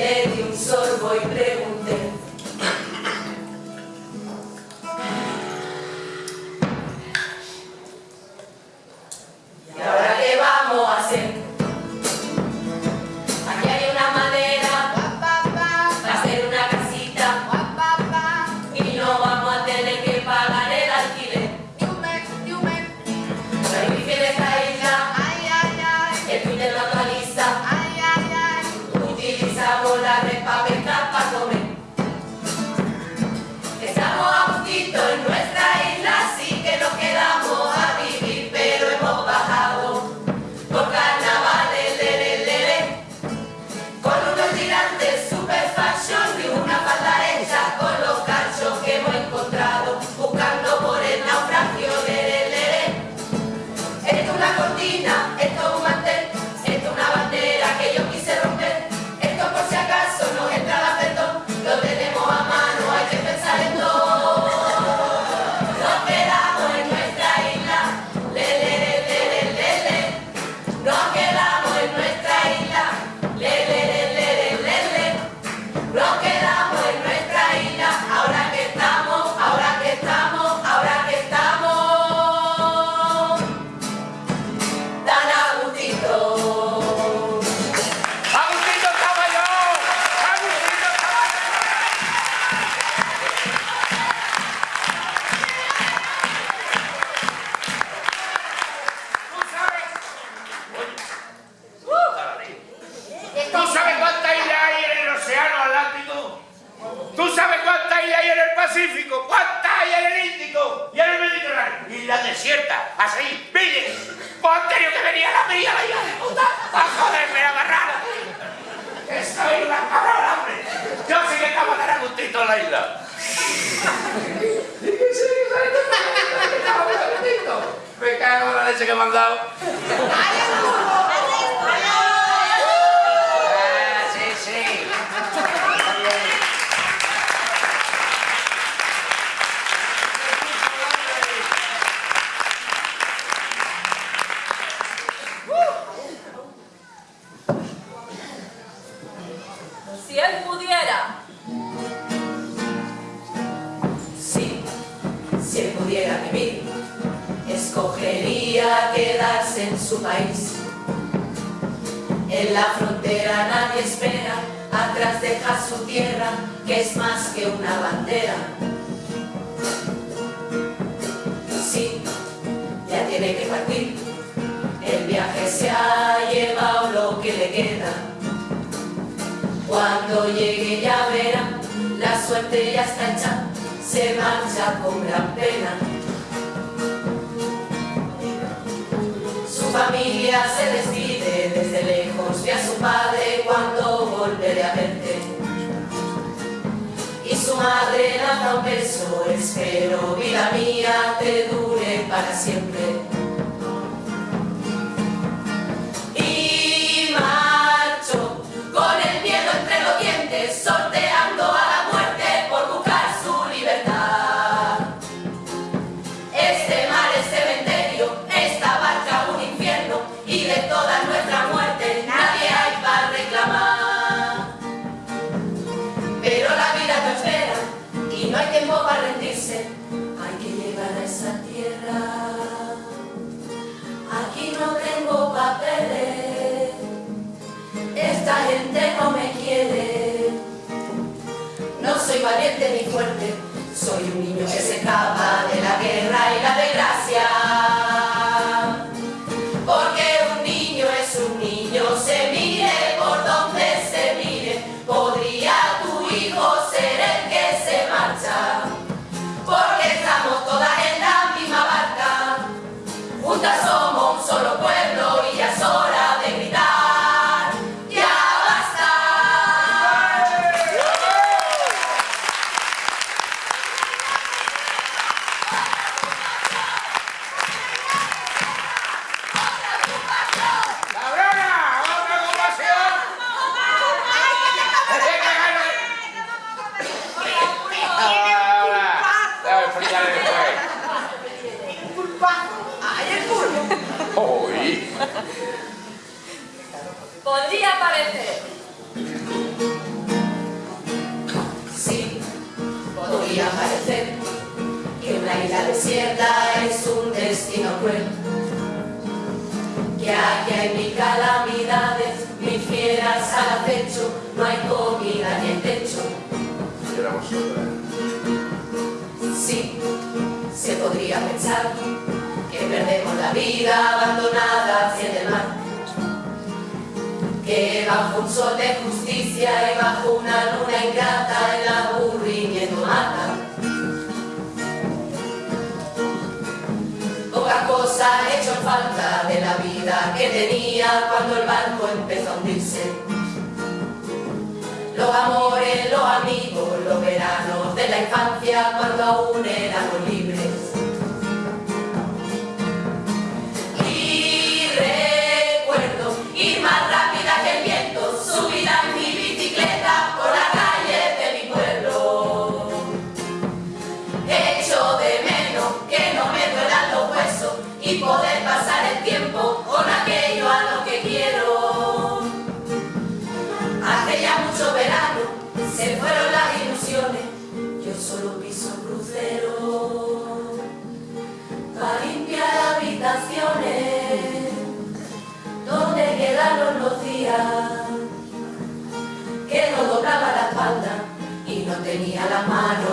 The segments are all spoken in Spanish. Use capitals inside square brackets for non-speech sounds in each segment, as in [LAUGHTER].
medium sorbo y leche que me han Si él pudiera, sí, si él pudiera vivir quedarse en su país. En la frontera nadie espera, atrás deja su tierra, que es más que una bandera. Sí, ya tiene que partir, el viaje se ha llevado lo que le queda. Cuando llegue ya verá, la suerte ya está hecha, se marcha con gran pena. su familia se despide, desde lejos ve a su padre cuando volveré a verte. Y su madre lanza un beso, espero vida mía te dure para siempre. sonho piedras al acecho, no hay comida ni el techo. Sí, se podría pensar que perdemos la vida abandonada hacia el mar. Que bajo un sol de justicia y bajo una luna ingrata el aburrimiento mata. Poca cosa ha hecho falta de la vida que tenía cuando el barco empezó a hundirse. Los amores, los amigos, los veranos de la infancia cuando aún era bonito. tenía la mano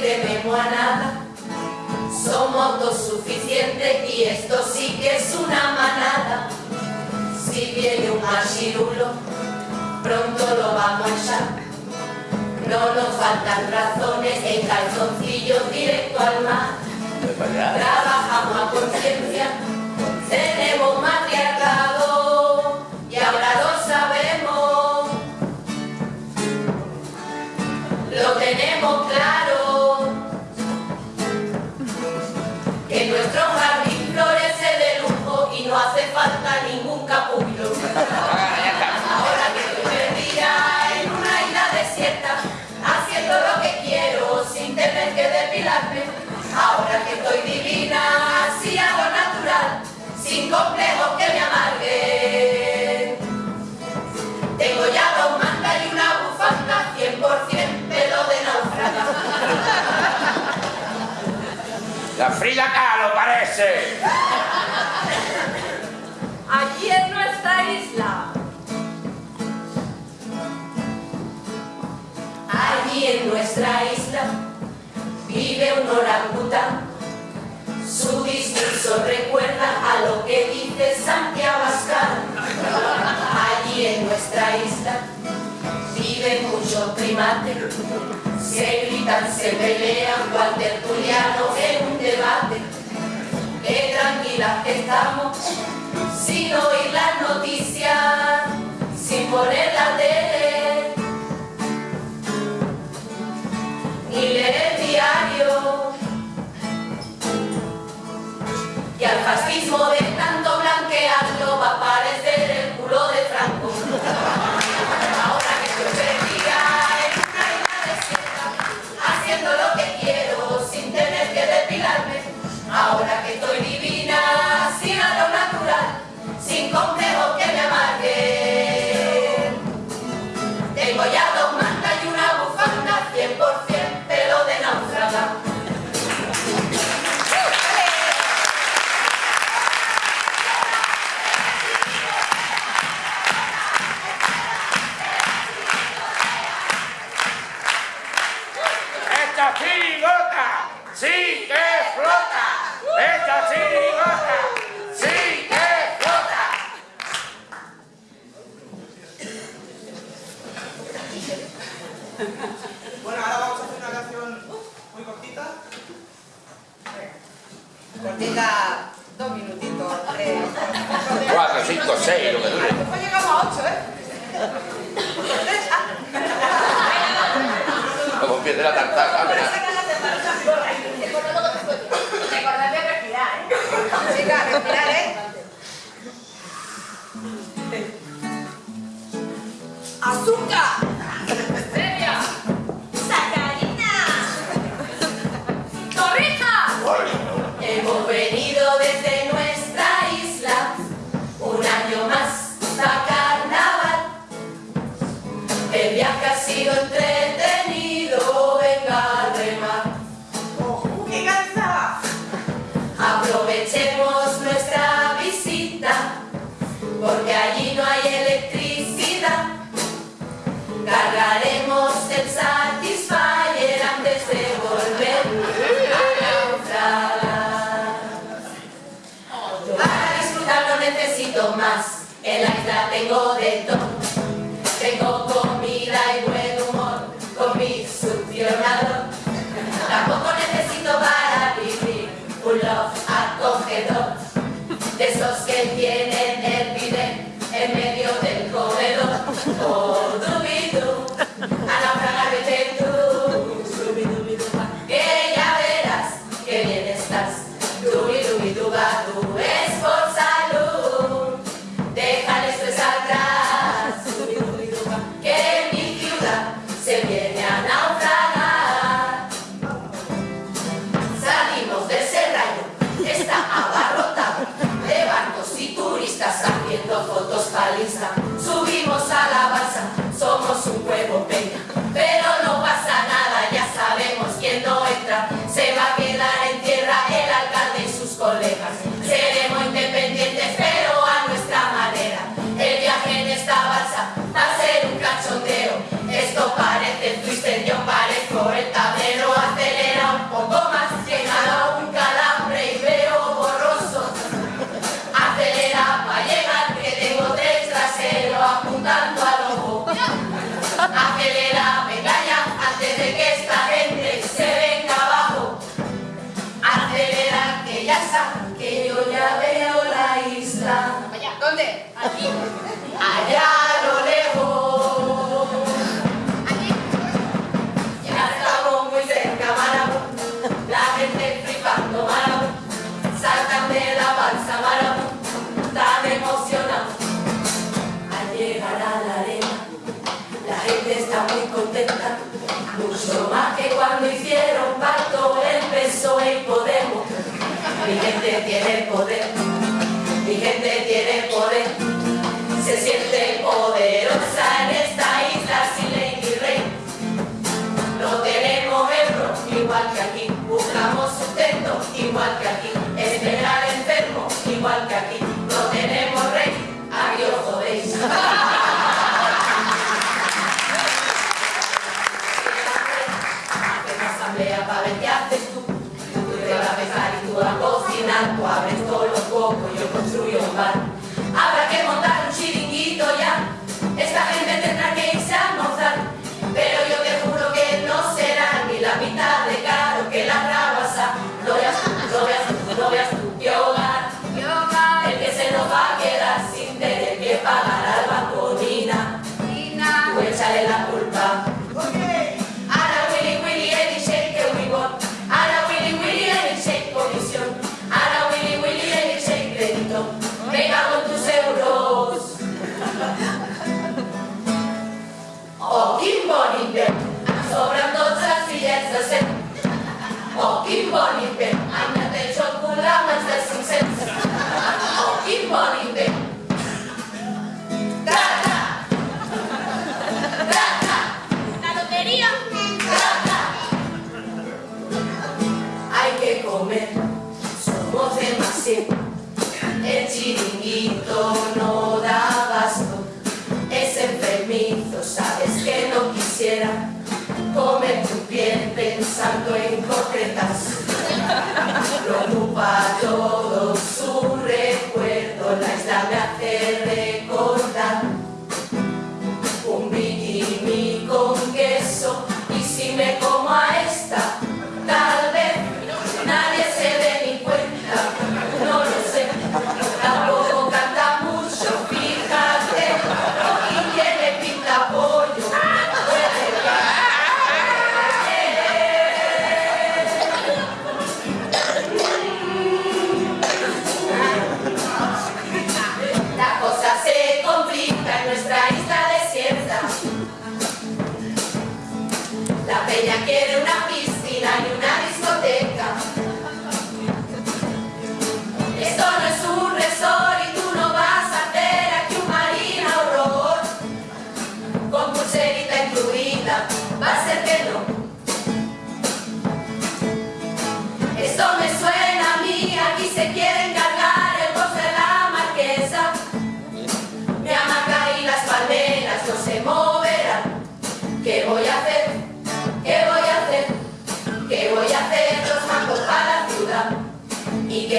tememos a nada. Somos autosuficientes y esto sí que es una manada. Si viene un machirulo, pronto lo vamos a echar. No nos faltan razones el calzoncillos directo al mar. Trabajamos a conciencia Frida Kahlo parece. Aquí es nuestra isla. Allí en nuestra isla vive un orangután. Su discurso recuerda a lo que dice Santiago Abascal. Allí en nuestra isla viven muchos primates. Se gritan, se pelean, cual tertuliano en debate. Que tranquilas estamos, sin oír las noticias, sin poner la tele, ni leer el diario. Y al fascismo de [LAUGHS] Bueno, ahora vamos a hacer una canción muy cortita. Cortita, dos minutitos. Eh, Cuatro, cinco, seis, lo que dure. Después llegamos a ocho, ¿eh? Como pierde la tartaja, ¿verdad? Recordad de respirar, ¿eh? Chicas, respirar, ¿eh? tengo de todo. Tengo comida y buen humor con mi succionador. Tampoco necesito para vivir un love acogedor de esos que tienen cuando hicieron pacto el PSOE y Podemos. Mi gente tiene poder, mi gente tiene poder, se siente poderosa. El chiringuito no da abasto, es enfermizo, sabes que no quisiera comer tu piel pensando en concretas. Preocupa todo su recuerdo, la isla me hace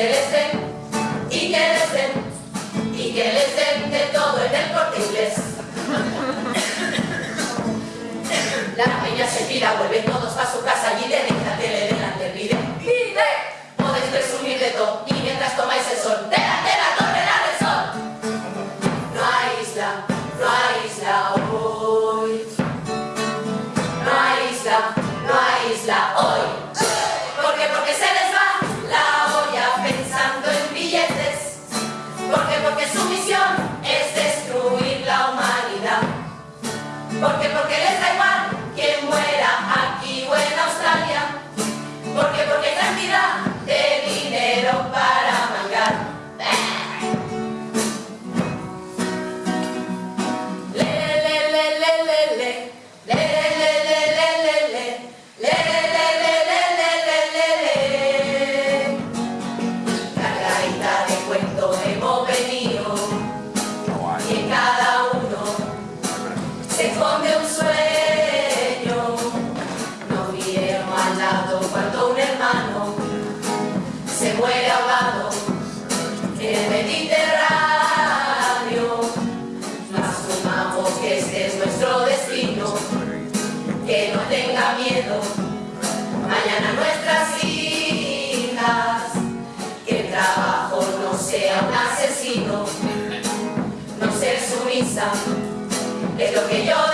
que les den, y que les den, y que les den de todo en el corte inglés. La peña se pira, vuelven todos para su casa y den en la tele delante, pide, pide. Podéis presumir de todo y mientras tomáis el sol, de la la sol. No hay isla, no hay isla hoy. No hay isla, no hay isla hoy. que yo